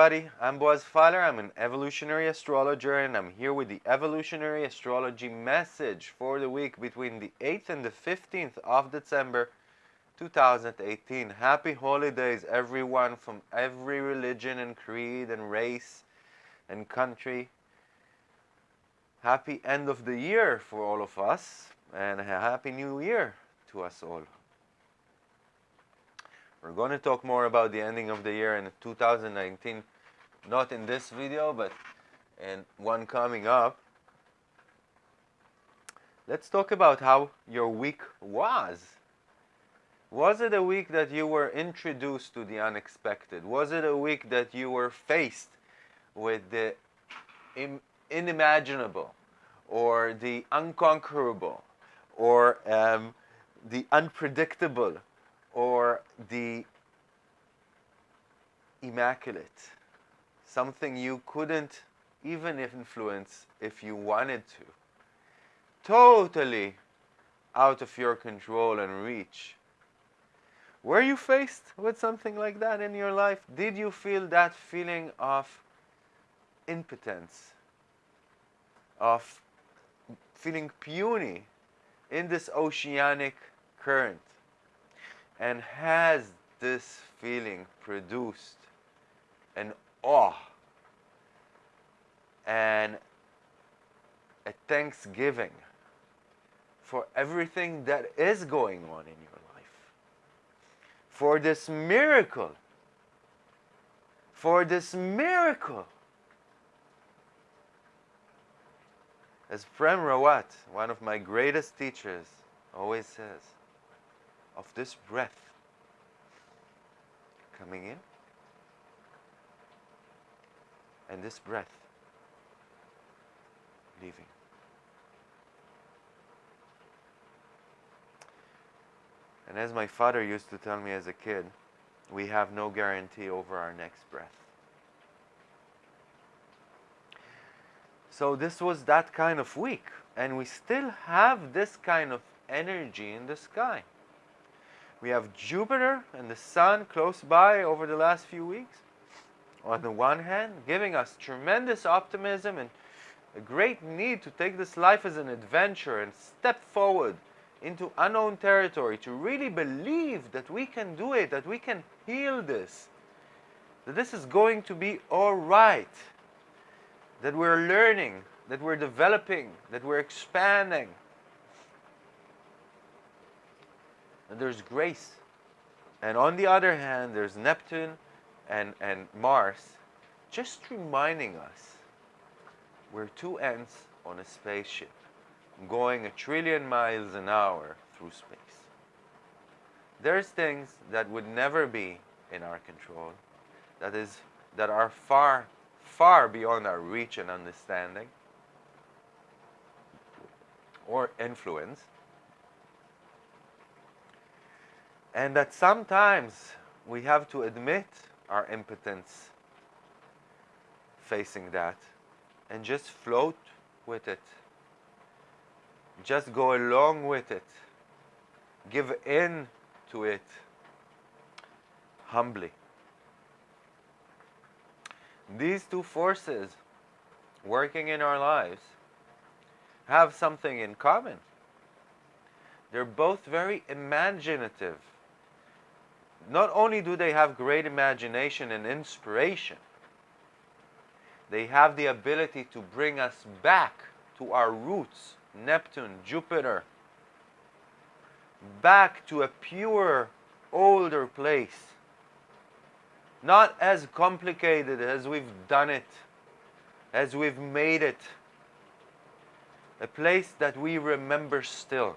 Everybody, I'm Boaz Feiler. I'm an evolutionary astrologer and I'm here with the evolutionary astrology message for the week between the 8th and the 15th of December 2018. Happy holidays everyone from every religion and creed and race and country. Happy end of the year for all of us and a happy new year to us all. We're going to talk more about the ending of the year in 2019, not in this video, but in one coming up. Let's talk about how your week was. Was it a week that you were introduced to the unexpected? Was it a week that you were faced with the unimaginable or the unconquerable or um, the unpredictable or the immaculate, something you couldn't even influence if you wanted to. Totally out of your control and reach. Were you faced with something like that in your life? Did you feel that feeling of impotence, of feeling puny in this oceanic current? And has this feeling produced an awe and a thanksgiving for everything that is going on in your life, for this miracle, for this miracle. As Prem Rawat, one of my greatest teachers, always says, of this breath coming in and this breath leaving. And as my father used to tell me as a kid, we have no guarantee over our next breath. So this was that kind of week, and we still have this kind of energy in the sky. We have Jupiter and the Sun close by over the last few weeks. On the one hand, giving us tremendous optimism and a great need to take this life as an adventure and step forward into unknown territory to really believe that we can do it, that we can heal this, that this is going to be all right, that we're learning, that we're developing, that we're expanding, and there's grace. And on the other hand, there's Neptune and, and Mars just reminding us we're two ants on a spaceship going a trillion miles an hour through space. There's things that would never be in our control, that is, that are far, far beyond our reach and understanding or influence. And that sometimes we have to admit our impotence facing that and just float with it. Just go along with it. Give in to it humbly. These two forces working in our lives have something in common. They're both very imaginative not only do they have great imagination and inspiration, they have the ability to bring us back to our roots, Neptune, Jupiter, back to a pure, older place. Not as complicated as we've done it, as we've made it. A place that we remember still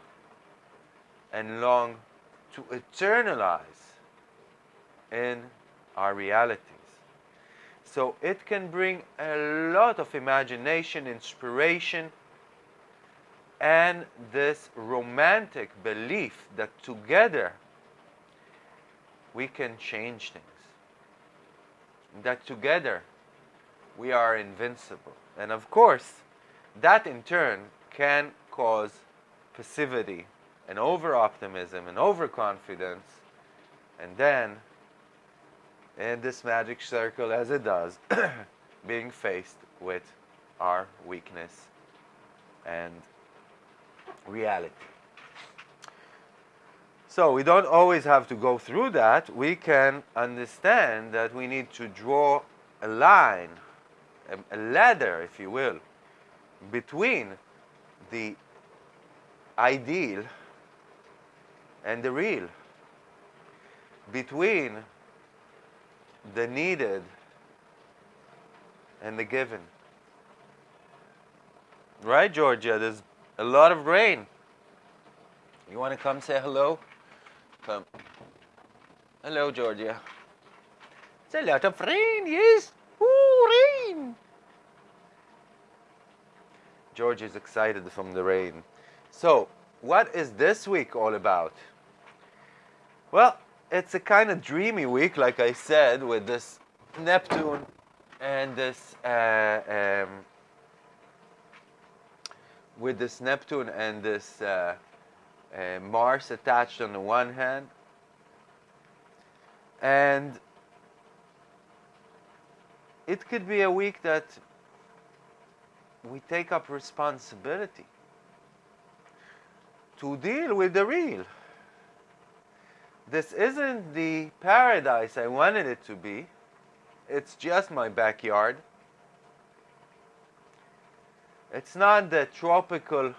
and long to eternalize in our realities. So it can bring a lot of imagination, inspiration, and this romantic belief that together we can change things. That together we are invincible. And of course, that in turn can cause passivity and over optimism and overconfidence and then in this magic circle as it does, being faced with our weakness and reality. So we don't always have to go through that. We can understand that we need to draw a line, a, ladder, if you will, between the ideal and the real, between the needed and the given. Right, Georgia? There's a lot of rain. You want to come say hello? Come. Hello, Georgia. It's a lot of rain, yes. Ooh, rain. George is excited from the rain. So, what is this week all about? Well, it's a kind of dreamy week, like I said, with this Neptune and this uh, um, with this Neptune and this uh, uh, Mars attached on the one hand, and it could be a week that we take up responsibility to deal with the real. This isn't the paradise I wanted it to be. It's just my backyard. It's not the tropical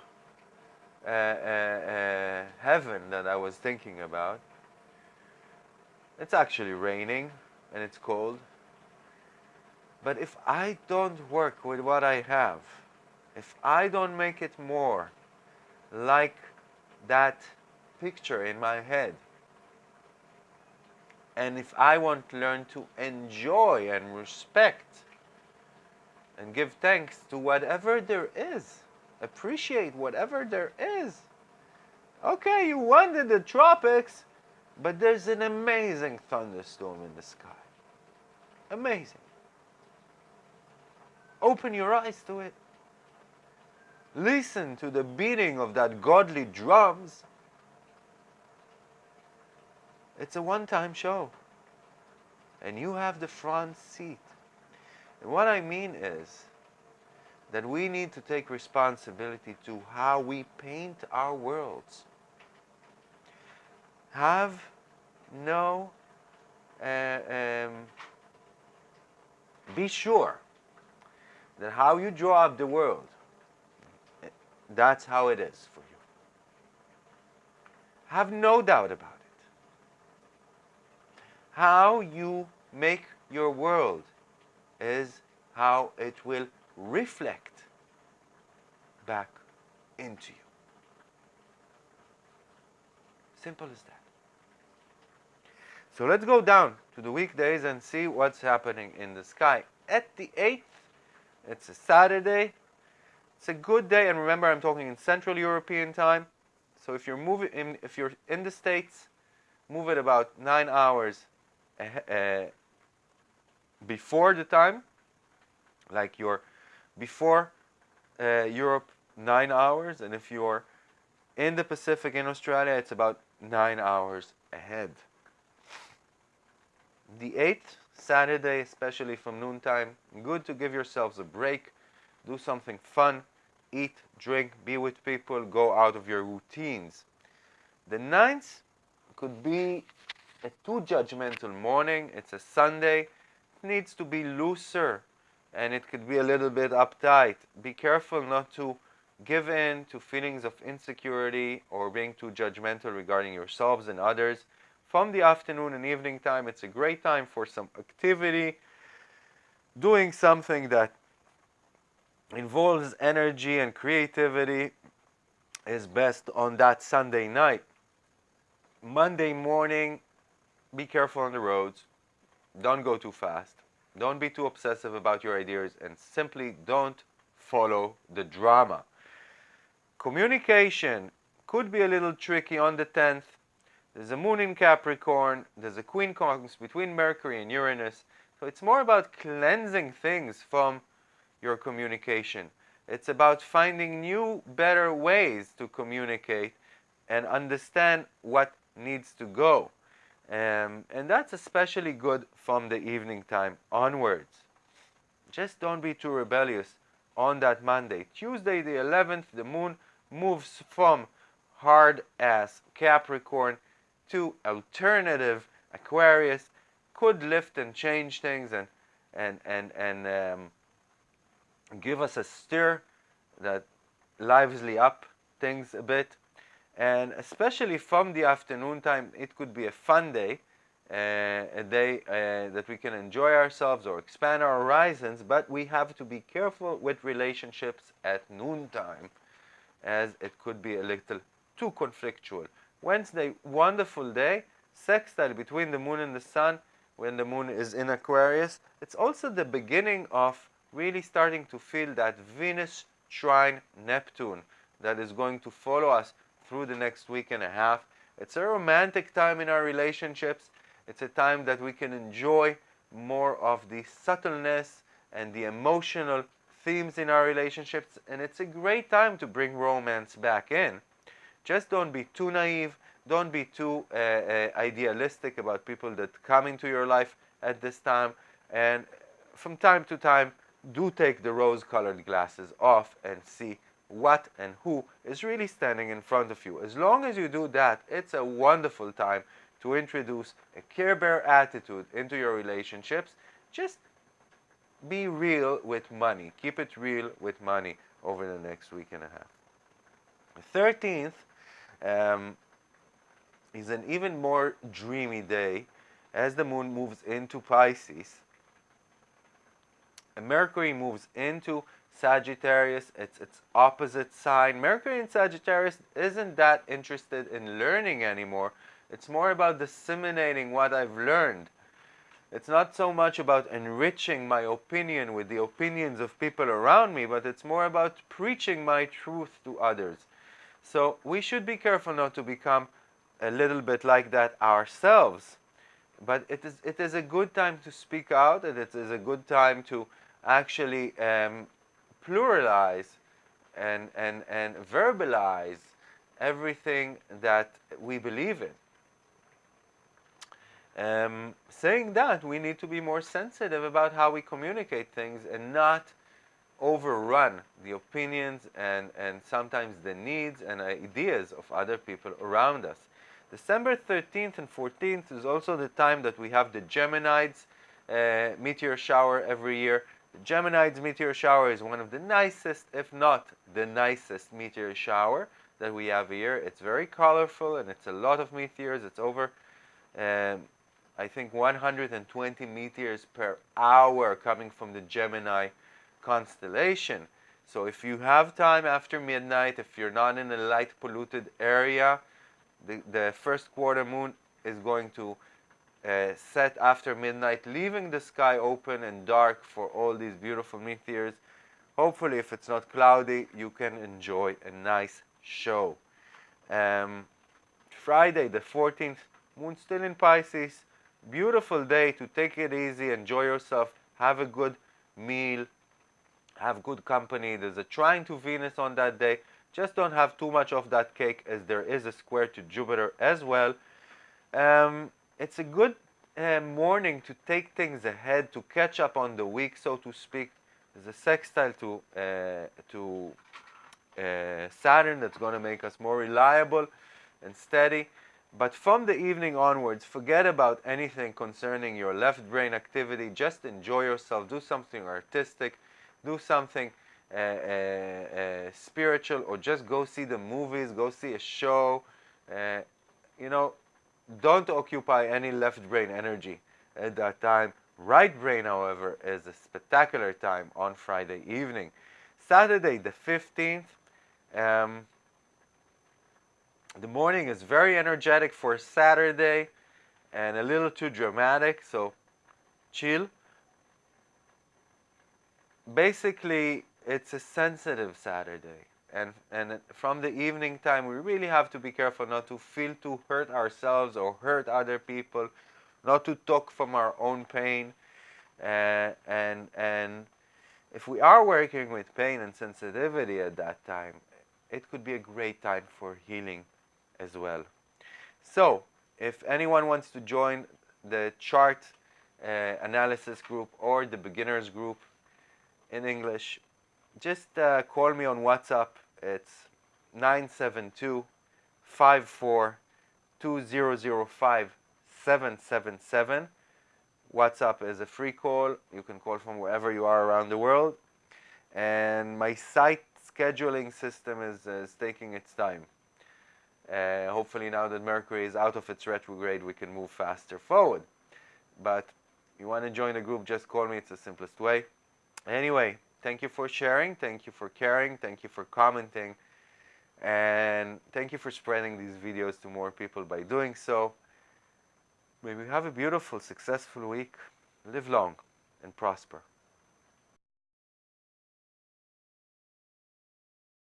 uh, uh, uh, heaven that I was thinking about. It's actually raining and it's cold. But if I don't work with what I have, if I don't make it more like that picture in my head, and if I want to learn to enjoy and respect and give thanks to whatever there is, appreciate whatever there is. Okay, you wanted the tropics, but there's an amazing thunderstorm in the sky. Amazing. Open your eyes to it. Listen to the beating of that godly drums. It's a one-time show. And you have the front seat. And what I mean is that we need to take responsibility to how we paint our worlds. Have no, uh, um, be sure that how you draw up the world, that's how it is for you. Have no doubt about it. How you make your world is how it will reflect back into you. Simple as that. So let's go down to the weekdays and see what's happening in the sky. At the 8th, it's a Saturday. It's a good day, and remember, I'm talking in Central European time. So if you're moving, in, if you're in the States, move it about nine hours uh, before the time, like you're before uh, Europe nine hours, and if you're in the Pacific in Australia, it's about nine hours ahead. The 8th, Saturday, especially from noontime, good to give yourselves a break, do something fun, eat, drink, be with people, go out of your routines. The ninth could be a too judgmental morning, it's a Sunday, it needs to be looser and it could be a little bit uptight. Be careful not to give in to feelings of insecurity or being too judgmental regarding yourselves and others from the afternoon and evening time. It's a great time for some activity, doing something that involves energy and creativity is best on that Sunday night. Monday morning, be careful on the roads. Don't go too fast. Don't be too obsessive about your ideas and simply don't follow the drama. Communication could be a little tricky on the 10th there's a moon in Capricorn. There's a queen quincunx between Mercury and Uranus. So it's more about cleansing things from your communication. It's about finding new, better ways to communicate and understand what needs to go. Um, and that's especially good from the evening time onwards. Just don't be too rebellious on that Monday. Tuesday, the 11th, the moon moves from hard as Capricorn to alternative Aquarius. Could lift and change things and and and and um, give us a stir that lively up things a bit and especially from the afternoon time it could be a fun day uh, a day uh, that we can enjoy ourselves or expand our horizons but we have to be careful with relationships at noontime as it could be a little too conflictual. Wednesday wonderful day sextile between the moon and the sun when the moon is in aquarius. It's also the beginning of really starting to feel that venus trine neptune that is going to follow us through the next week and a half. It's a romantic time in our relationships. It's a time that we can enjoy more of the subtleness and the emotional themes in our relationships. And it's a great time to bring romance back in. Just don't be too naive. Don't be too uh, uh, idealistic about people that come into your life at this time. And from time to time, do take the rose colored glasses off and see what and who is really standing in front of you. As long as you do that, it's a wonderful time to introduce a Care Bear attitude into your relationships. Just be real with money. Keep it real with money over the next week and a half. The 13th um, is an even more dreamy day as the moon moves into Pisces. And Mercury moves into Sagittarius, it's its opposite sign. Mercury in Sagittarius isn't that interested in learning anymore. It's more about disseminating what I've learned. It's not so much about enriching my opinion with the opinions of people around me, but it's more about preaching my truth to others. So we should be careful not to become a little bit like that ourselves. But it is, it is a good time to speak out, and it is a good time to actually um, pluralize and, and, and verbalize everything that we believe in. Um, saying that, we need to be more sensitive about how we communicate things and not overrun the opinions and, and sometimes the needs and ideas of other people around us. December 13th and 14th is also the time that we have the Geminids uh, meteor shower every year. The Geminids meteor shower is one of the nicest, if not the nicest meteor shower that we have here. It's very colorful and it's a lot of meteors. It's over, um, I think, 120 meteors per hour coming from the Gemini constellation. So if you have time after midnight, if you're not in a light polluted area, the, the first quarter moon is going to uh, set after midnight, leaving the sky open and dark for all these beautiful meteors. Hopefully, if it's not cloudy, you can enjoy a nice show. Um, Friday, the 14th, moon still in Pisces. Beautiful day to take it easy, enjoy yourself, have a good meal, have good company. There's a trine to Venus on that day. Just don't have too much of that cake as there is a square to Jupiter as well. Um, it's a good uh, morning to take things ahead, to catch up on the week, so to speak. There's a sextile to, uh, to uh, Saturn that's going to make us more reliable and steady. But from the evening onwards, forget about anything concerning your left brain activity. Just enjoy yourself. Do something artistic. Do something uh, uh, uh, spiritual or just go see the movies. Go see a show. you know, don't occupy any left brain energy at that time. Right brain, however, is a spectacular time on Friday evening. Saturday, the 15th, um, the morning is very energetic for Saturday and a little too dramatic, so chill. Basically, it's a sensitive Saturday and and from the evening time we really have to be careful not to feel to hurt ourselves or hurt other people not to talk from our own pain uh, and and if we are working with pain and sensitivity at that time it could be a great time for healing as well so if anyone wants to join the chart uh, analysis group or the beginners group in English, just uh, call me on WhatsApp. It's 972 54 2005 777. WhatsApp is a free call. You can call from wherever you are around the world. And my site scheduling system is, is taking its time. Uh, hopefully now that Mercury is out of its retrograde, we can move faster forward. But you want to join the group, just call me. It's the simplest way. Anyway, thank you for sharing. Thank you for caring. Thank you for commenting. And thank you for spreading these videos to more people by doing so. May we have a beautiful, successful week. Live long and prosper.